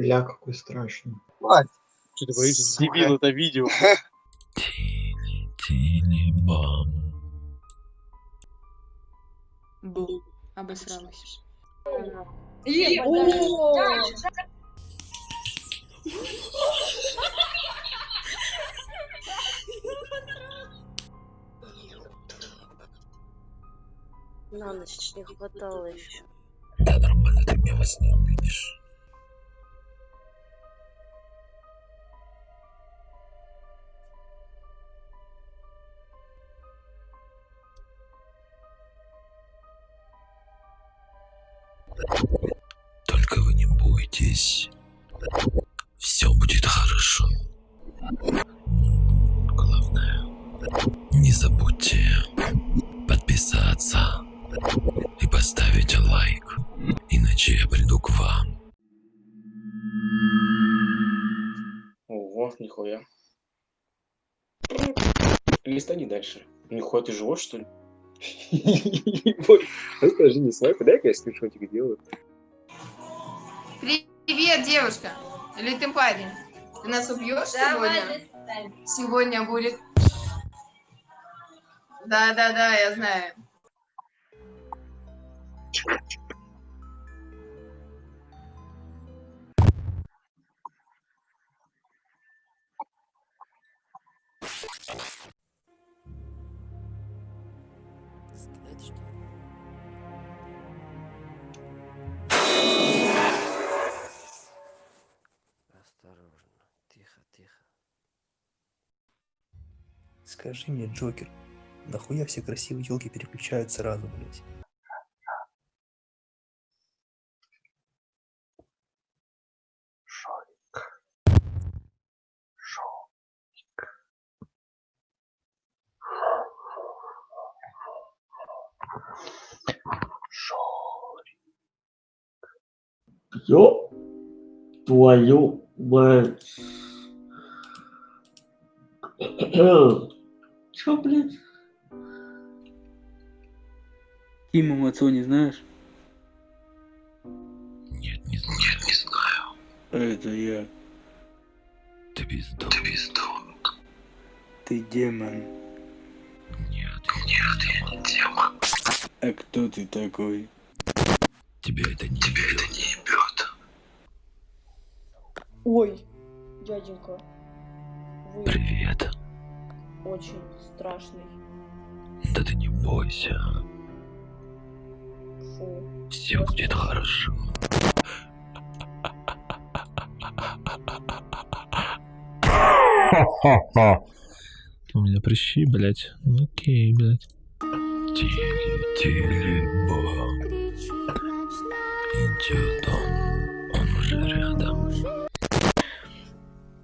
Ля, какой страшный. Что ты боишься? Дебил, это видео. Тили-тили-бам. Бу. Обосралась. На ночь не хватало еще. Да нормально, ты меня во сне увидишь. Только вы не бойтесь. Все будет хорошо. Главное, не забудьте подписаться и поставить лайк. Иначе я приду к вам. Ого, нихуя. Листани дальше. Нихуя, ты живешь, что ли? Расскажи, не снайпер, дай-ка я скриншотик делаю. Привет, девушка. Или ты парень? Ты нас убьешь сегодня? Сегодня будет. Да, да, да, я знаю. Скажи мне, Джокер, нахуя все красивые елки переключаются сразу, блядь? Ё твою мать. Чё, блядь? Тима Мацо не знаешь? Нет, не знаю. Нет, не знаю. Это я. Ты бездом. Ты бездом. Ты демон. Нет, нет, я не демон. А кто ты такой? Тебя это не Тебя это не ебет. Ой, дяденька, вы Привет. Очень страшный. Да ты не бойся. Фу. Все будет хорошо. У меня прыщи, блядь. Окей, блядь. Тили-тили-бом. Идет он. Он уже рядом.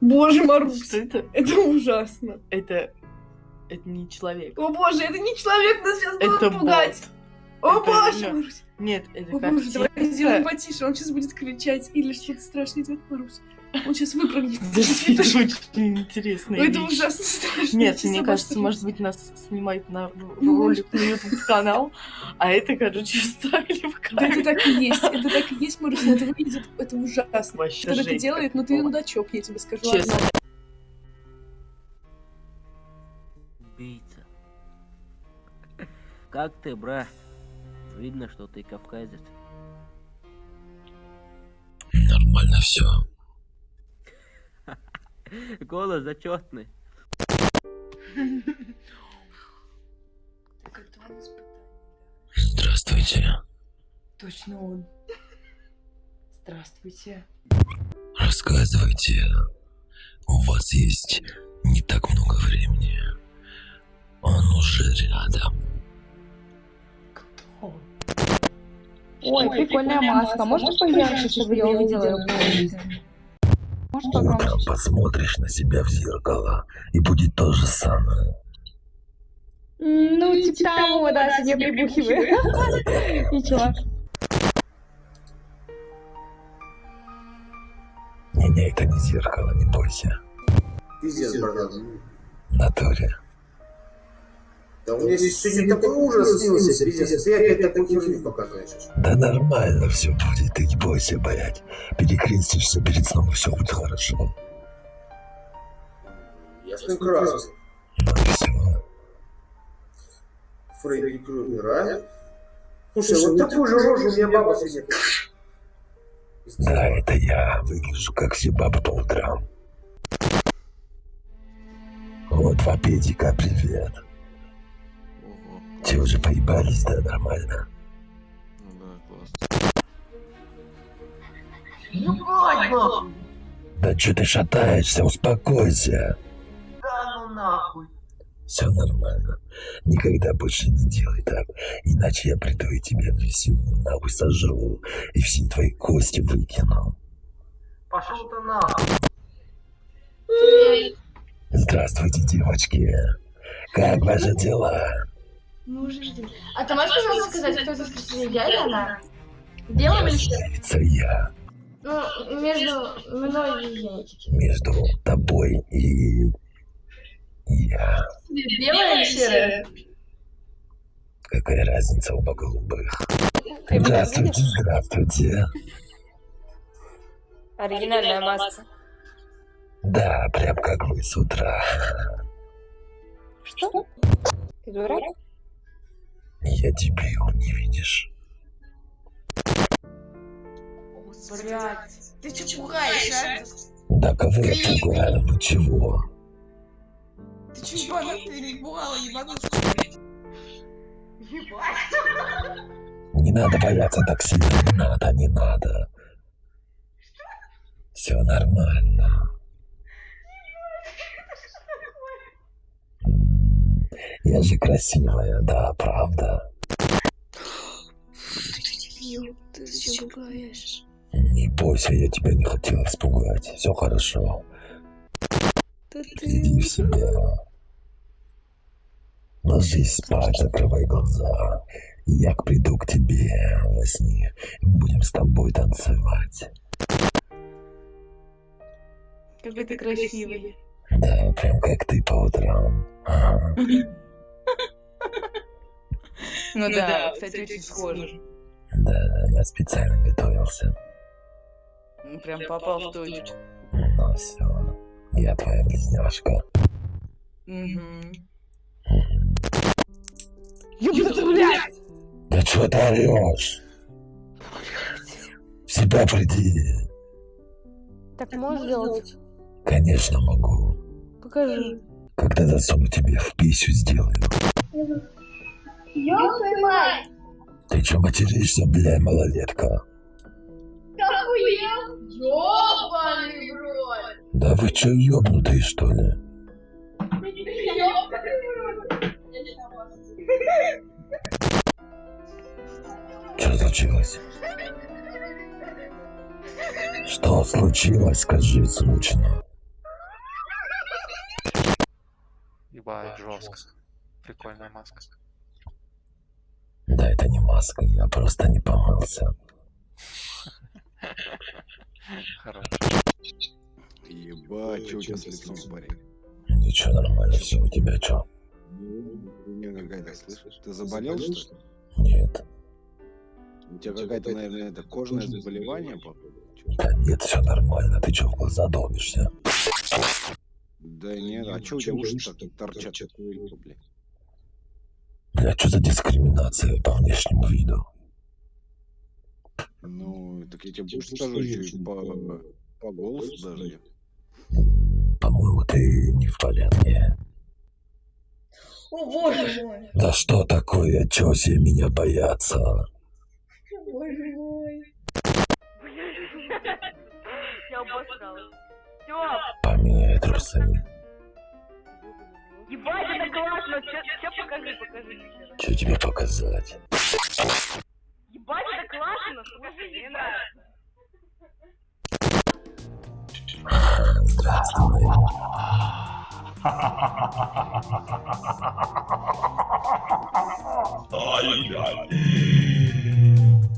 Боже, Марусь, Что это? это ужасно. Это... Это не человек. О боже, это не человек, нас сейчас Это будут пугать. О Это боже, Марусь. Нет, это О боже, давай сделаем потише, он сейчас будет кричать или что-то страшное делать, Марусь. Он сейчас выпрыгнет. Это очень интересно. Это ужасно страшно. Нет, мне кажется, может быть, нас снимают на Ну, ролик на YouTube канал, а это, короче, вставили в Да, это камеру. так и есть, это так и есть, Марусь, но это выглядит, это ужасно. Кто это делает, ну ты мудачок, я тебе скажу. Честно. Как ты, брат? Видно, что ты кавказец. Нормально все. Голос зачетный. Так это он испытание, Здравствуйте. Точно он. Здравствуйте. Рассказывайте. У вас есть не так много времени. Он уже рядом. Ой, прикольная маска. Можно поярче, чтобы я увидела Может Утром посмотришь на себя в зеркало, и будет то же самое. Ну, типа того, да, себе прибухиваю. Ничего. Не-не, это не зеркало, не бойся. Пиздец, братан. Натуре. Да у меня здесь сегодня такой ужас снился, пиздец. Ты опять такую херню показываешь. Да нормально все будет, ты не бойся, блядь. Перекрестишься перед сном, и все будет хорошо. Ну и все. Фредди Крюгер, а? Слушай, вот такую же рожу у меня баба сегодня. Да, это я выгляжу, как все бабы по утрам. Вот, два педика, привет. Те уже поебались, да, нормально. Ну да, классно. Ебать, нахуй! Да что ты шатаешься, успокойся. Да ну нахуй! Все нормально. Никогда больше не делай так, иначе я приду и тебя всю нахуй сожру, и все твои кости выкину. Пошел ты нахуй! Здравствуйте, девочки. Как ваши дела? Мы уже ждем. А ты можешь, пожалуйста, сказать, кто это спросил, я или она? Белым или? Разница я Ну, между мной и ей. между тобой и я. Белая или серая? Какая разница оба голубых? Здравствуйте, здравствуйте. Оригинальная маска. Да, прям как вы с утра. Что? Ты дурак? Я дебил, не видишь? Блядь. Ты че пугаешь, а? Да кого я пугаю? Вы чего? Ты че ебанутый или пугала ебанутый? Ебать. Не надо бояться так сильно, не надо, не надо. Все нормально. Я же красивая, да, правда? Ты зачем пугаешь? Не бойся, я тебя не хотел испугать. Все хорошо. Да Иди в себя. Ложись спать, закрывай глаза. Я приду к тебе во сне. Будем с тобой танцевать. Какой ты красивый. Да, прям как ты по утрам. Ага. Ну да, кстати, очень схоже. Да, я специально готовился. Ну, Прям попал в точку. Ну все, я твоя близняшка. Угу. Да что ты орешь? В себя приди. Так можешь сделать? Конечно могу. Покажи. Когда засуну тебе в пищу сделаю. Ёбаный мать! Ты что материшься, бля, малолетка? Охуел! Ёбаный в рот! Да вы что, ёбнутые, что ли? Что случилось? Что случилось, скажи срочно. Ебать, жестко. Прикольная маска. Да это не маска, я просто не помылся. Хорош. Ебать, что у тебя с лицом, парень? Ничего, нормально, все, у тебя что? Хуйня какая-то, слышишь? Ты заболел, что ли? Нет. У тебя какая-то, наверное, это кожное заболевание, походу? Да нет, все нормально, ты что в глаза долбишься? Да нет, а что у тебя уши так торчат, такое, блядь? Бля, что за дискриминация по внешнему виду? Ну, так я тебе больше скажу, по, по голосу даже. По-моему, ты не в порядке. О боже мой! Да что такое, чё все меня боятся? Боже мой! Я обосралась. Все, Поменяй трусы. ебать, классно. Че покажи, покажи. Что тебе показать? Ебать, это классно, слушай, мне нравится. Здравствуй.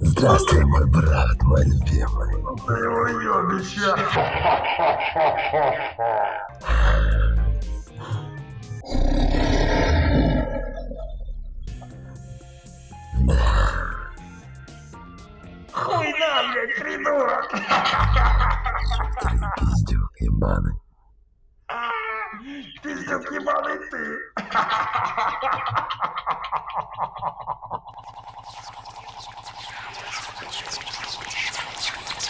Здравствуй, мой брат, мой любимый. Хуй нам, блядь, придурок! Пиздюк ебаный. Пиздюк ебаный ты!